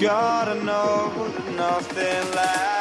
Gotta know that nothing lasts